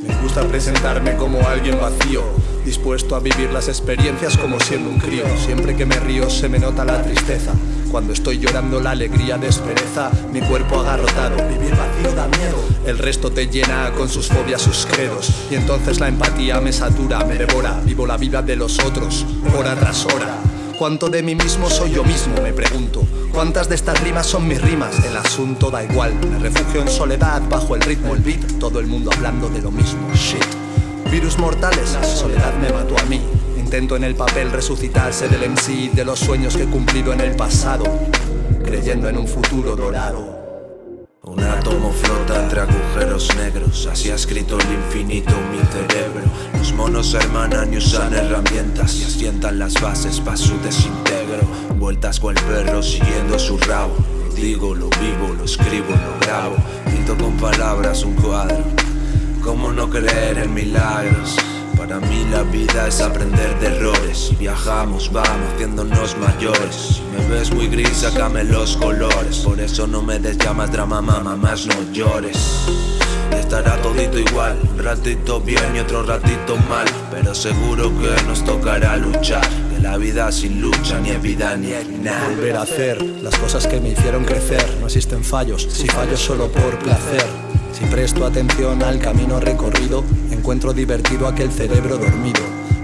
Me gusta presentarme como alguien vacío Dispuesto a vivir las experiencias como siendo un crío. Siempre que me río se me nota la tristeza. Cuando estoy llorando la alegría despereza Mi cuerpo agarrotado. Vivir vacío da miedo el resto te llena con sus fobias, sus credos Y entonces la empatía me satura, me devora Vivo la vida de los otros, hora tras hora ¿Cuánto de mí mismo soy yo mismo? Me pregunto. ¿Cuántas de estas rimas son mis rimas? El asunto da igual. Me refugio en soledad, bajo el ritmo, el beat. Todo el mundo hablando de lo mismo. Shit. Virus mortales, la soledad me mató a mí. Intento en el papel resucitarse del MC, de los sueños que he cumplido en el pasado. Creyendo en un futuro dorado. Un átomo flota entre agujeros negros, así ha escrito el infinito mi cerebro. Los monos hermanan y usan herramientas y asientan las bases para su desintegro. Vueltas con el perro siguiendo su rabo. digo, lo vivo, lo escribo, lo grabo. Pinto con palabras un cuadro. ¿Cómo no creer en milagros? Para mí la vida es aprender de errores. Y viajamos, vamos, haciéndonos mayores. Si me ves muy gris, sácame los colores. Por eso no me des llamas drama, mamá, más no llores. Estará todito igual, un ratito bien y otro ratito mal. Pero seguro que nos tocará luchar. Que la vida sin lucha ni es vida ni es nada. Volver a hacer las cosas que me hicieron crecer. No existen fallos, si fallo solo por placer. Si presto atención al camino recorrido, encuentro divertido aquel cerebro dormido.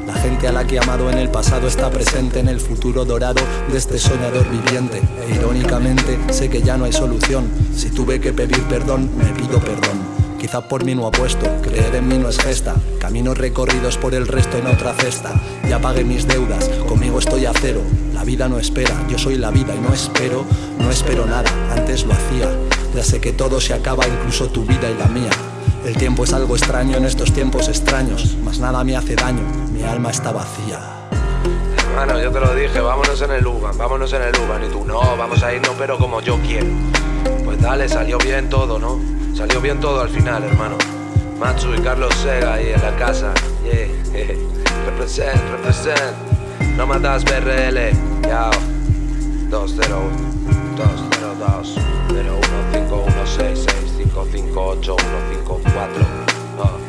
La gente a la que he amado en el pasado está presente en el futuro dorado de este soñador viviente. E irónicamente, sé que ya no hay solución. Si tuve que pedir perdón, me pido perdón. Quizá por mí no apuesto, creer en mí no es gesta Caminos recorridos por el resto en otra cesta Ya pagué mis deudas, conmigo estoy a cero La vida no espera, yo soy la vida y no espero No espero nada, antes lo hacía ya sé que todo se acaba, incluso tu vida y la mía. El tiempo es algo extraño en estos tiempos extraños, mas nada me hace daño, mi alma está vacía. Hermano, yo te lo dije, vámonos en el Uban, vámonos en el Uban. Y tú, no, vamos a irnos, pero como yo quiero. Pues dale, salió bien todo, ¿no? Salió bien todo al final, hermano. Matsu y Carlos Sega ahí en la casa. Yeah, represent, represent. No matas BRL. Yao. 201, 202, 01, 5, 1, 6, 6, 5, 5, 8, 1, 5, 4.